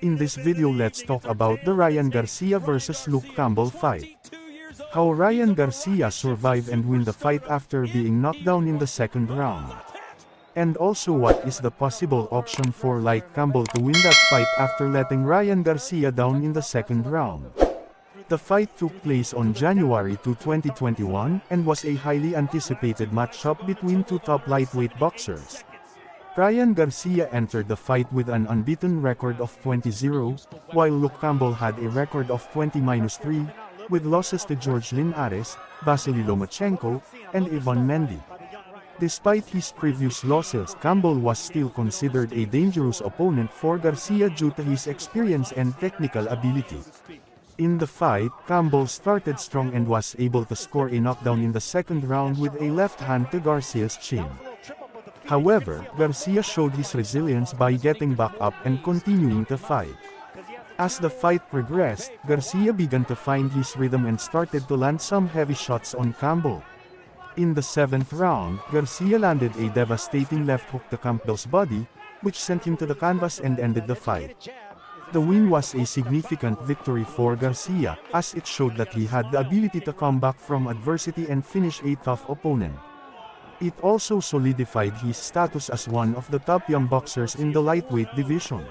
In this video let's talk about the Ryan Garcia vs Luke Campbell fight. How Ryan Garcia survived and win the fight after being knocked down in the second round. And also what is the possible option for Luke Campbell to win that fight after letting Ryan Garcia down in the second round. The fight took place on January 2, 2021, and was a highly anticipated matchup between two top lightweight boxers. Ryan Garcia entered the fight with an unbeaten record of 20-0, while Luke Campbell had a record of 20-3, with losses to George Linares, Vasily Lomachenko, and Yvan Mendy. Despite his previous losses Campbell was still considered a dangerous opponent for Garcia due to his experience and technical ability. In the fight, Campbell started strong and was able to score a knockdown in the second round with a left hand to Garcia's chin. However, Garcia showed his resilience by getting back up and continuing to fight. As the fight progressed, Garcia began to find his rhythm and started to land some heavy shots on Campbell. In the seventh round, Garcia landed a devastating left hook to Campbell's body, which sent him to the canvas and ended the fight. The win was a significant victory for Garcia, as it showed that he had the ability to come back from adversity and finish a tough opponent. It also solidified his status as one of the top young boxers in the lightweight division.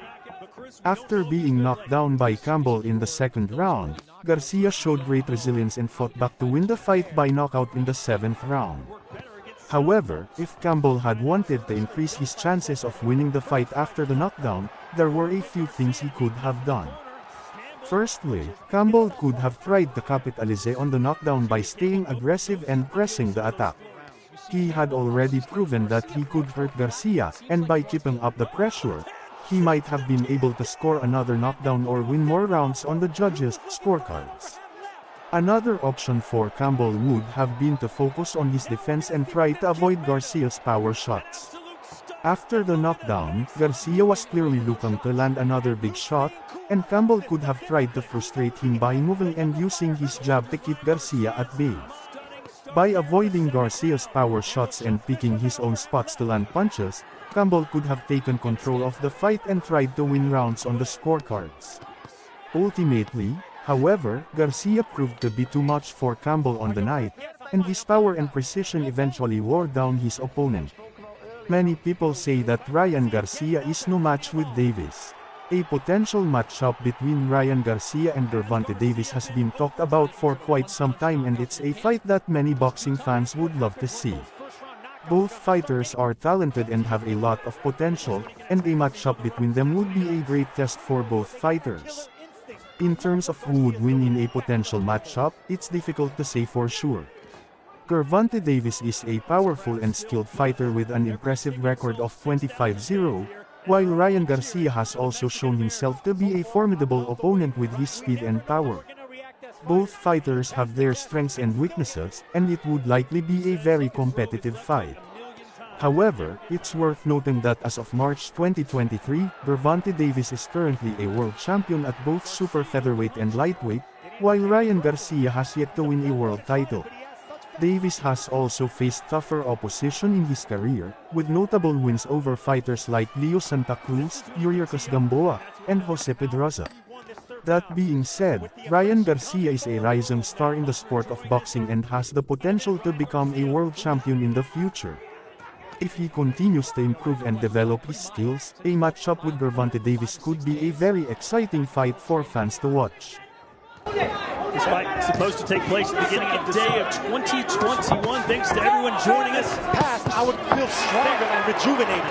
After being knocked down by Campbell in the second round, Garcia showed great resilience and fought back to win the fight by knockout in the seventh round. However, if Campbell had wanted to increase his chances of winning the fight after the knockdown, there were a few things he could have done. Firstly, Campbell could have tried to capitalize on the knockdown by staying aggressive and pressing the attack. He had already proven that he could hurt Garcia, and by keeping up the pressure, he might have been able to score another knockdown or win more rounds on the judges' scorecards. Another option for Campbell would have been to focus on his defense and try to avoid Garcia's power shots. After the knockdown, Garcia was clearly looking to land another big shot, and Campbell could have tried to frustrate him by moving and using his jab to keep Garcia at bay. By avoiding Garcia's power shots and picking his own spots to land punches, Campbell could have taken control of the fight and tried to win rounds on the scorecards. Ultimately, however, Garcia proved to be too much for Campbell on the night, and his power and precision eventually wore down his opponent. Many people say that Ryan Garcia is no match with Davis. A potential matchup between Ryan Garcia and Gervonta Davis has been talked about for quite some time and it's a fight that many boxing fans would love to see. Both fighters are talented and have a lot of potential, and a matchup between them would be a great test for both fighters. In terms of who would win in a potential matchup, it's difficult to say for sure. Gervonta Davis is a powerful and skilled fighter with an impressive record of 25-0, while Ryan Garcia has also shown himself to be a formidable opponent with his speed and power. Both fighters have their strengths and weaknesses, and it would likely be a very competitive fight. However, it's worth noting that as of March 2023, Gervonta Davis is currently a world champion at both super featherweight and lightweight, while Ryan Garcia has yet to win a world title. Davis has also faced tougher opposition in his career, with notable wins over fighters like Leo Santa Cruz, Yuriorkis Gamboa, and Jose Pedraza. That being said, Ryan Garcia is a rising star in the sport of boxing and has the potential to become a world champion in the future. If he continues to improve and develop his skills, a matchup with Gervonta Davis could be a very exciting fight for fans to watch. Fight supposed to take place at the beginning of day of 2021. Thanks to everyone joining us. Past, I would feel stronger and rejuvenated.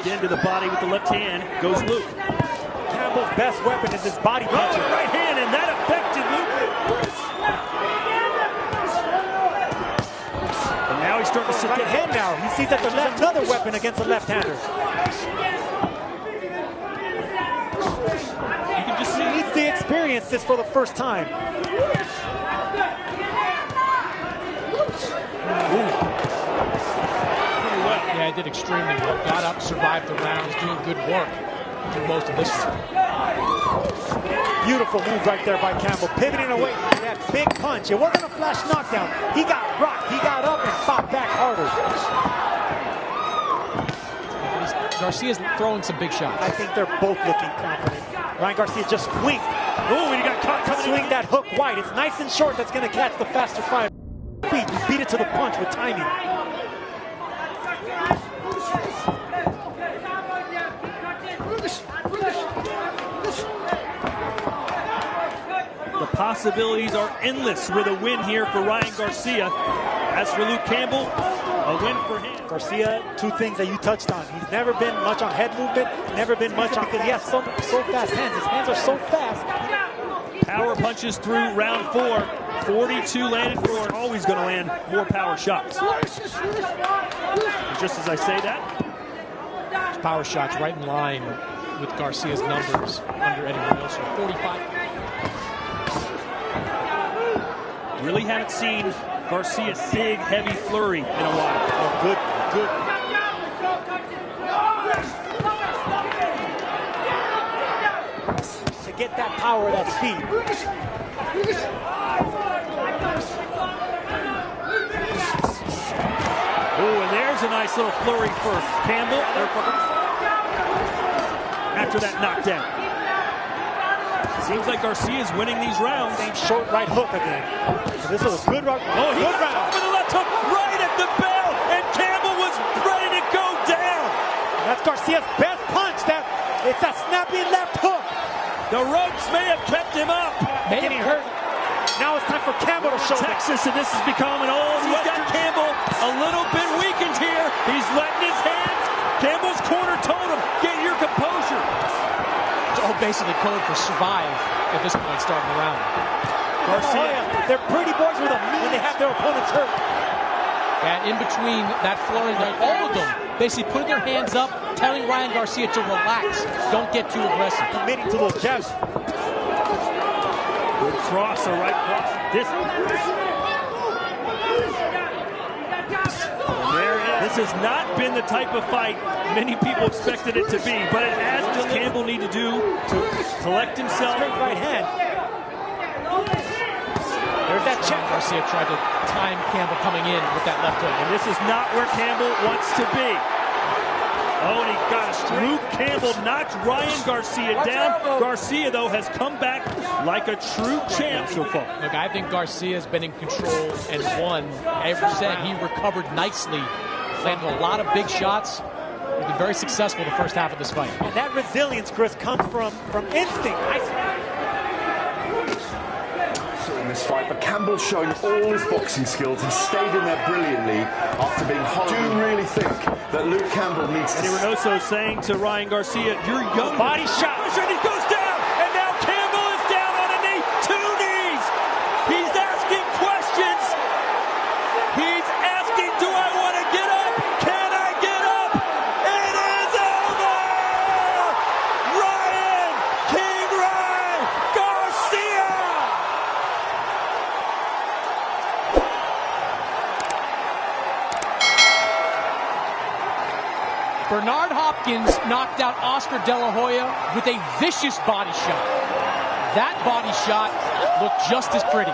Again to the body with the left hand goes Luke. Campbell's best weapon is his body punch. Oh, right hand, and that affected Luke. And now he's starting to sit Right hand now. He sees that there's another weapon against the left-hander. You can just He see this for the first time. Yeah, did extremely well. Got up, survived the rounds, doing good work through most of this. Beautiful move right there by Campbell, pivoting away that big punch. It wasn't a flash knockdown. He got rocked. He got up and fought back harder. Garcia's throwing some big shots. I think they're both looking confident. Ryan Garcia just swing. Oh, and he got caught coming Swing in. that hook wide. It's nice and short. That's going to catch the faster fighter. Beat, you beat it to the punch with timing. The possibilities are endless with a win here for Ryan Garcia. As for Luke Campbell, a win for him. Garcia, two things that you touched on. He's never been much on head movement, never been much on because he has so so fast hands. His hands are so fast. Power punches through round four. 42 landed for always going to land more power shots. And just as I say that, His power shots right in line with Garcia's numbers under Eddie Reynoso. 45. really haven't seen Garcia's big, heavy flurry in a while. Oh, good, good. Get that power, that speed. Oh, and there's a nice little flurry for Campbell. After that knockdown. Seems like Garcia's winning these rounds. Same short right hook again. So this is a good round. Oh, he good round. with the left hook right at the bell, and Campbell was ready to go down. That's Garcia's best punch. That it's a snappy left hook. The ropes may have kept him up. May Getting hurt. Now it's time for Campbell to show. Texas, and this has become an old. He's got Campbell a little bit weakened here. He's letting his hands. Campbell's corner told him, "Get your composure." It's all oh, basically code for survive at this point starting the round. Garcia. Oh, They're pretty boys with them when they have their opponents hurt. And in between that flurry, like all of them basically putting their hands up, telling Ryan Garcia to relax. Don't get too aggressive. Committing to those jabs. Good cross, a right cross. This. And there it is. This has not been the type of fight many people expected it to be, but it has what Campbell need to do to collect himself. Straight right hand. There's that check. Garcia tried to time Campbell coming in with that left hook. And this is not where Campbell wants to be. Oh, and he got a straight. Luke Campbell knocked Ryan Garcia down. Garcia, though, has come back like a true champ so far. Look, I think Garcia's been in control and won every set. He recovered nicely, landed a lot of big shots. He's been very successful the first half of this fight. And that resilience, Chris, comes from from instinct. I, in this fight, but Campbell's showing all his boxing skills. He stayed in there brilliantly after being horrible. Do you really think that Luke Campbell needs to... Eddie Reynoso saying to Ryan Garcia, you're young. Body shot. And he goes Bernard Hopkins knocked out Oscar De La Hoya with a vicious body shot. That body shot looked just as pretty.